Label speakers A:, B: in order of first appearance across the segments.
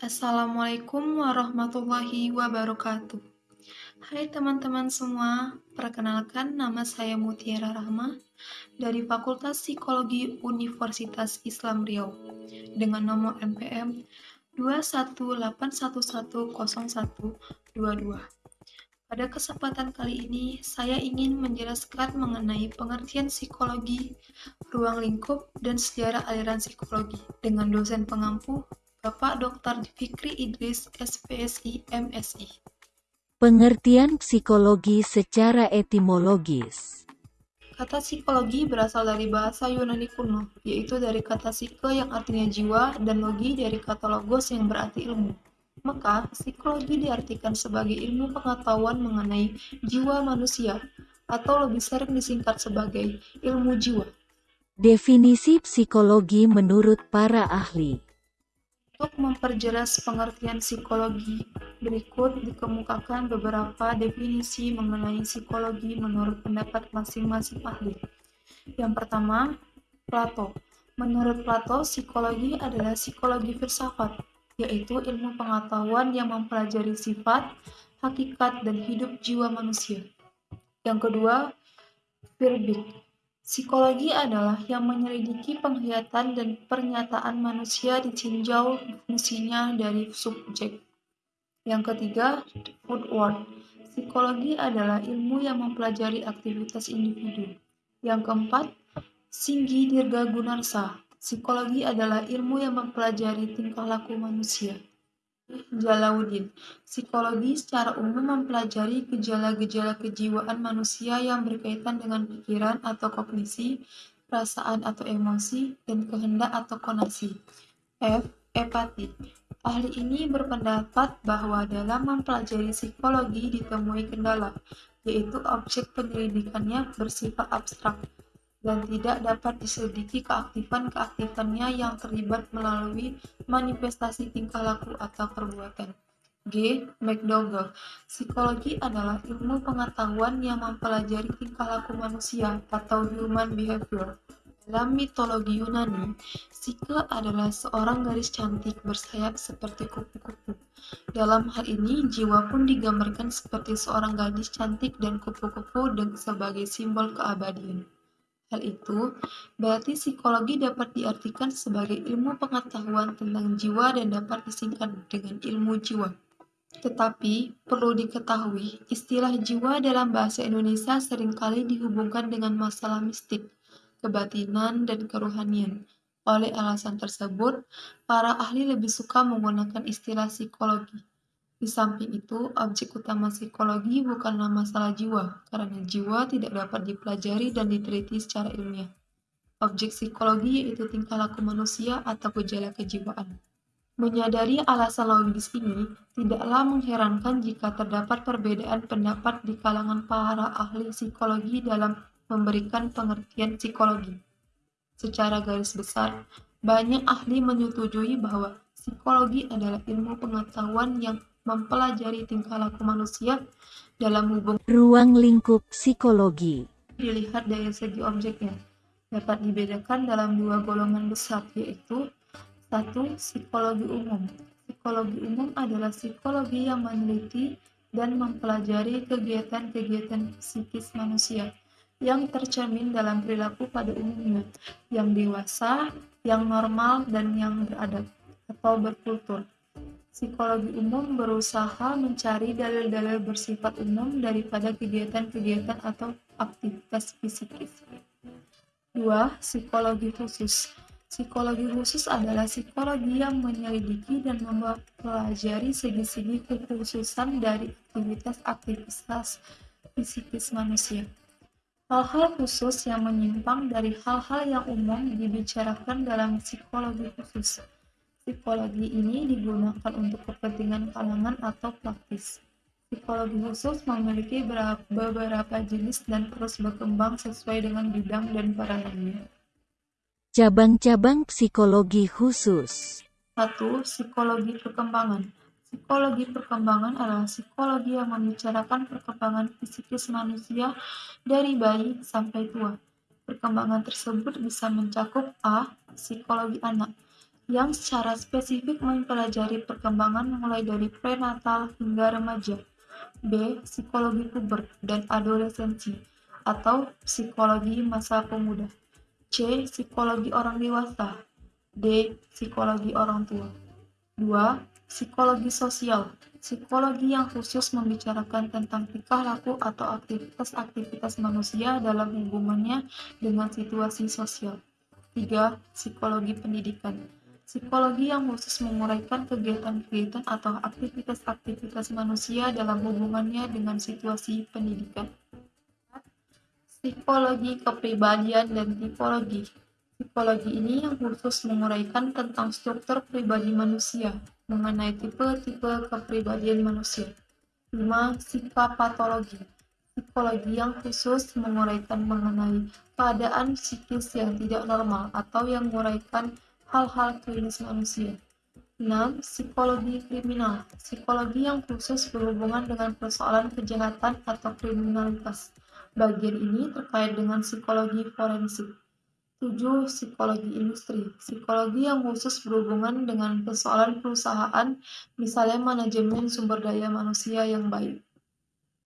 A: Assalamualaikum warahmatullahi wabarakatuh. Hai teman-teman semua, perkenalkan nama saya Mutiara Rahma dari Fakultas Psikologi Universitas Islam Riau dengan nomor NPM 218110122. Pada kesempatan kali ini, saya ingin menjelaskan mengenai pengertian psikologi, ruang lingkup, dan sejarah aliran psikologi dengan dosen pengampu Bapak Dr. Fikri Idris, SPSI, MSI.
B: Pengertian psikologi secara etimologis.
A: Kata psikologi berasal dari bahasa Yunani kuno, yaitu dari kata psike yang artinya jiwa dan logi dari kata logos yang berarti ilmu. Maka, psikologi diartikan sebagai ilmu pengetahuan mengenai jiwa manusia, atau lebih sering disingkat sebagai ilmu jiwa.
B: Definisi psikologi menurut para ahli.
A: Untuk memperjelas pengertian psikologi, berikut dikemukakan beberapa definisi mengenai psikologi menurut pendapat masing-masing ahli. Yang pertama, Plato. Menurut Plato, psikologi adalah psikologi filsafat, yaitu ilmu pengetahuan yang mempelajari sifat, hakikat, dan hidup jiwa manusia. Yang kedua, Virbic. Psikologi adalah yang menyelidiki penglihatan dan pernyataan manusia ditinjau fungsinya dari subjek. Yang ketiga, Woodward. Psikologi adalah ilmu yang mempelajari aktivitas individu. Yang keempat, Singgi Dirga Gunarsa. Psikologi adalah ilmu yang mempelajari tingkah laku manusia. Jalauddin. Psikologi secara umum mempelajari gejala-gejala kejiwaan manusia yang berkaitan dengan pikiran atau kognisi, perasaan atau emosi, dan kehendak atau konasi. F. Epati. Ahli ini berpendapat bahwa dalam mempelajari psikologi ditemui kendala, yaitu objek penyelidikannya bersifat abstrak dan tidak dapat diselidiki keaktifan-keaktifannya yang terlibat melalui manifestasi tingkah laku atau perbuatan. G. McDougall Psikologi adalah ilmu pengetahuan yang mempelajari tingkah laku manusia atau human behavior. Dalam mitologi Yunani, Psike adalah seorang gadis cantik bersayap seperti kupu-kupu. Dalam hal ini, jiwa pun digambarkan seperti seorang gadis cantik dan kupu-kupu sebagai simbol keabadian. Hal itu berarti psikologi dapat diartikan sebagai ilmu pengetahuan tentang jiwa dan dapat disingkat dengan ilmu jiwa. Tetapi, perlu diketahui, istilah jiwa dalam bahasa Indonesia sering kali dihubungkan dengan masalah mistik, kebatinan, dan kerohanian. Oleh alasan tersebut, para ahli lebih suka menggunakan istilah psikologi. Di samping itu, objek utama psikologi bukanlah masalah jiwa, karena jiwa tidak dapat dipelajari dan diteliti secara ilmiah. Objek psikologi yaitu tingkah laku manusia atau gejala kejiwaan. Menyadari alasan logis ini, tidaklah mengherankan jika terdapat perbedaan pendapat di kalangan para ahli psikologi dalam memberikan pengertian psikologi. Secara garis besar, banyak ahli menyetujui bahwa psikologi adalah ilmu pengetahuan yang mempelajari tingkah laku manusia dalam hubungan
B: ruang lingkup psikologi.
A: Dilihat dari segi objeknya, dapat dibedakan dalam dua golongan besar, yaitu satu psikologi umum. Psikologi umum adalah psikologi yang meneliti dan mempelajari kegiatan-kegiatan psikis manusia yang tercermin dalam perilaku pada umumnya, yang dewasa, yang normal, dan yang beradab atau berkultur. Psikologi umum berusaha mencari dalil-dalil bersifat umum daripada kegiatan-kegiatan atau aktivitas fisikis. 2. Psikologi khusus Psikologi khusus adalah psikologi yang menyelidiki dan mempelajari segi-segi kekhususan dari aktivitas-aktivitas fisikis manusia. Hal-hal khusus yang menyimpang dari hal-hal yang umum dibicarakan dalam psikologi khusus. Psikologi ini digunakan untuk kepentingan kalangan atau praktis. Psikologi khusus memiliki beberapa jenis dan terus berkembang sesuai dengan bidang dan peranannya.
B: Cabang-cabang psikologi khusus
A: 1. Psikologi perkembangan Psikologi perkembangan adalah psikologi yang membicarakan perkembangan fisikis manusia dari bayi sampai tua. Perkembangan tersebut bisa mencakup A. Psikologi anak yang secara spesifik mempelajari perkembangan mulai dari prenatal hingga remaja. B. Psikologi puber dan adolescensi atau psikologi masa pemuda. C. Psikologi orang dewasa. D. Psikologi orang tua. 2. Psikologi sosial. Psikologi yang khusus membicarakan tentang tingkah laku atau aktivitas-aktivitas manusia dalam hubungannya dengan situasi sosial. 3. Psikologi pendidikan. Psikologi yang khusus menguraikan kegiatan-kegiatan atau aktivitas-aktivitas manusia dalam hubungannya dengan situasi pendidikan. Psikologi kepribadian dan tipologi. Psikologi ini yang khusus menguraikan tentang struktur pribadi manusia, mengenai tipe-tipe kepribadian manusia. 5. Psikopatologi Psikologi yang khusus menguraikan mengenai keadaan psikis yang tidak normal atau yang menguraikan hal-hal klinis manusia. 6. Psikologi kriminal Psikologi yang khusus berhubungan dengan persoalan kejahatan atau kriminalitas. Bagian ini terkait dengan psikologi forensik. 7. Psikologi industri. Psikologi yang khusus berhubungan dengan persoalan perusahaan, misalnya manajemen sumber daya manusia yang baik.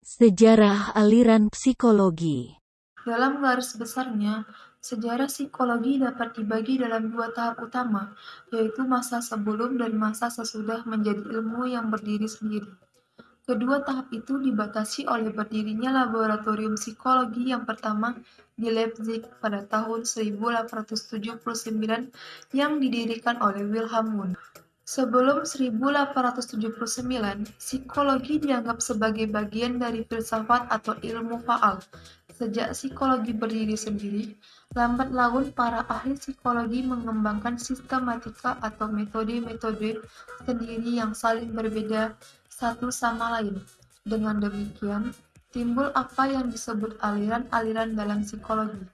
B: Sejarah aliran psikologi
A: Dalam garis besarnya, sejarah psikologi dapat dibagi dalam dua tahap utama, yaitu masa sebelum dan masa sesudah menjadi ilmu yang berdiri sendiri. Kedua tahap itu dibatasi oleh berdirinya laboratorium psikologi yang pertama di Leipzig pada tahun 1879 yang didirikan oleh Wilhelm Wundt. Sebelum 1879, psikologi dianggap sebagai bagian dari filsafat atau ilmu faal. Sejak psikologi berdiri sendiri, lambat laun para ahli psikologi mengembangkan sistematika atau metode-metode sendiri yang saling berbeda satu sama lain. Dengan demikian, timbul apa yang disebut aliran-aliran dalam psikologi,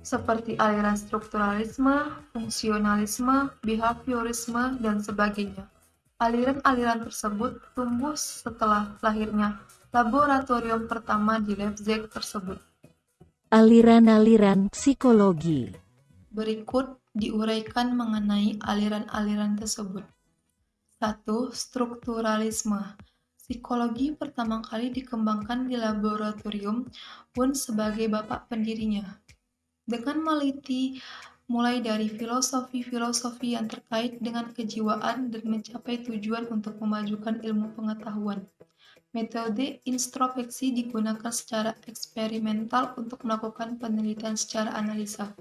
A: seperti aliran strukturalisme, fungsionalisme, behaviorisme, dan sebagainya. Aliran-aliran tersebut tumbuh setelah lahirnya laboratorium pertama di Leipzig tersebut.
B: Aliran-aliran psikologi
A: Berikut diuraikan mengenai aliran-aliran tersebut. 1. Strukturalisme Psikologi pertama kali dikembangkan di laboratorium pun sebagai bapak pendirinya. Dengan meliti mulai dari filosofi-filosofi yang terkait dengan kejiwaan dan mencapai tujuan untuk memajukan ilmu pengetahuan. Metode introspeksi digunakan secara eksperimental untuk melakukan penelitian secara analisa.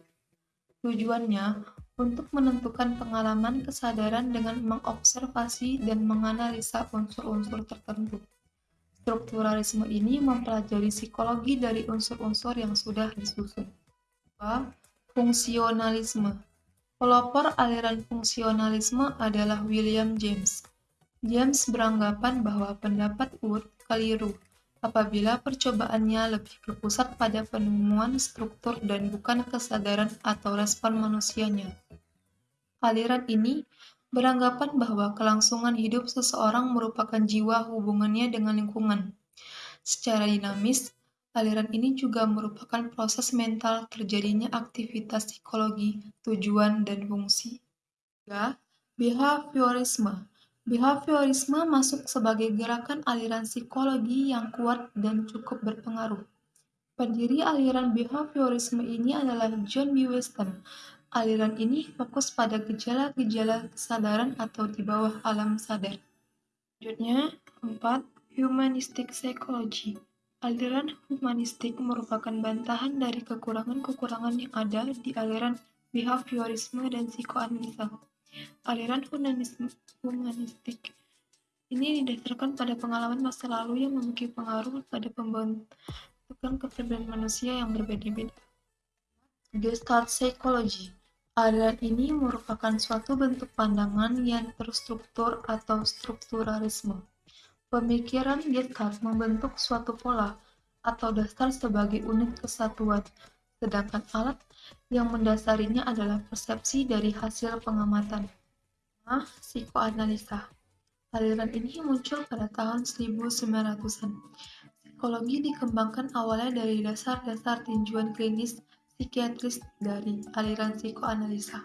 A: Tujuannya untuk menentukan pengalaman kesadaran dengan mengobservasi dan menganalisa unsur-unsur tertentu. Strukturalisme ini mempelajari psikologi dari unsur-unsur yang sudah disusun. 2. Fungsionalisme Pelopor aliran fungsionalisme adalah William James. James beranggapan bahwa pendapat Wood keliru apabila percobaannya lebih berpusat pada penemuan struktur dan bukan kesadaran atau respon manusianya. Aliran ini beranggapan bahwa kelangsungan hidup seseorang merupakan jiwa hubungannya dengan lingkungan. Secara dinamis, aliran ini juga merupakan proses mental terjadinya aktivitas psikologi, tujuan, dan fungsi. 3. Behaviorisme Behaviorisme masuk sebagai gerakan aliran psikologi yang kuat dan cukup berpengaruh. Pendiri aliran behaviorisme ini adalah John B. Weston. Aliran ini fokus pada gejala-gejala kesadaran atau di bawah alam sadar. Selanjutnya, 4. Humanistic Psychology Aliran humanistik merupakan bantahan dari kekurangan-kekurangan yang ada di aliran behaviorisme dan psikoanalisa. Aliran humanistik ini didasarkan pada pengalaman masa lalu yang memiliki pengaruh pada pembentukan kepribadian manusia yang berbeda-beda. Gestalt Psychology Aliran ini merupakan suatu bentuk pandangan yang terstruktur atau strukturalisme. Pemikiran Gestalt membentuk suatu pola atau dasar sebagai unit kesatuan, sedangkan alat yang mendasarinya adalah persepsi dari hasil pengamatan. Nah, psikoanalisa. Aliran ini muncul pada tahun 1900-an. Psikologi dikembangkan awalnya dari dasar-dasar tinjauan klinis psikiatris dari aliran psikoanalisa.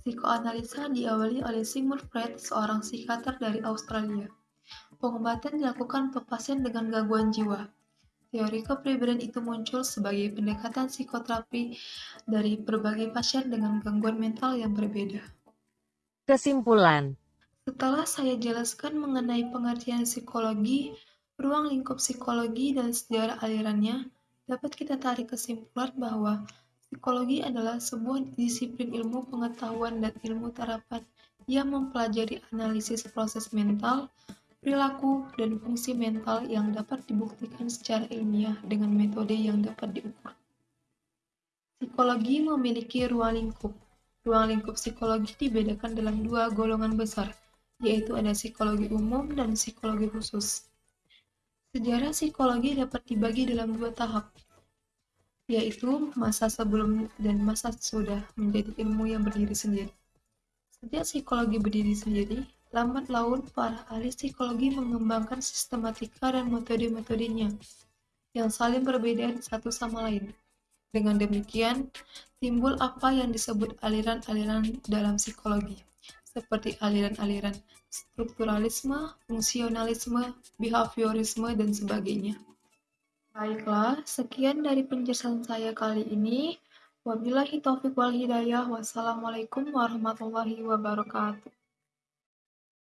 A: Psikoanalisa diawali oleh Sigmund Freud, seorang psikiater dari Australia. Pengobatan dilakukan untuk pasien dengan gangguan jiwa. Teori kepribadian itu muncul sebagai pendekatan psikoterapi dari berbagai pasien dengan gangguan mental yang berbeda.
B: Kesimpulan
A: Setelah saya jelaskan mengenai pengertian psikologi, ruang lingkup psikologi dan sejarah alirannya, dapat kita tarik kesimpulan bahwa psikologi adalah sebuah disiplin ilmu pengetahuan dan ilmu terapan yang mempelajari analisis proses mental, perilaku, dan fungsi mental yang dapat dibuktikan secara ilmiah dengan metode yang dapat diukur. Psikologi memiliki ruang lingkup. Ruang lingkup psikologi dibedakan dalam dua golongan besar, yaitu ada psikologi umum dan psikologi khusus. Sejarah psikologi dapat dibagi dalam dua tahap, yaitu masa sebelum dan masa sesudah menjadi ilmu yang berdiri sendiri. Sejak psikologi berdiri sendiri, lambat laun para ahli psikologi mengembangkan sistematika dan metode-metodenya yang saling berbeda satu sama lain. Dengan demikian, timbul apa yang disebut aliran-aliran dalam psikologi, seperti aliran-aliran strukturalisme, fungsionalisme, behaviorisme, dan sebagainya. Baiklah, sekian dari penjelasan saya kali ini. Wabillahi taufiq wal hidayah. Wassalamualaikum warahmatullahi wabarakatuh.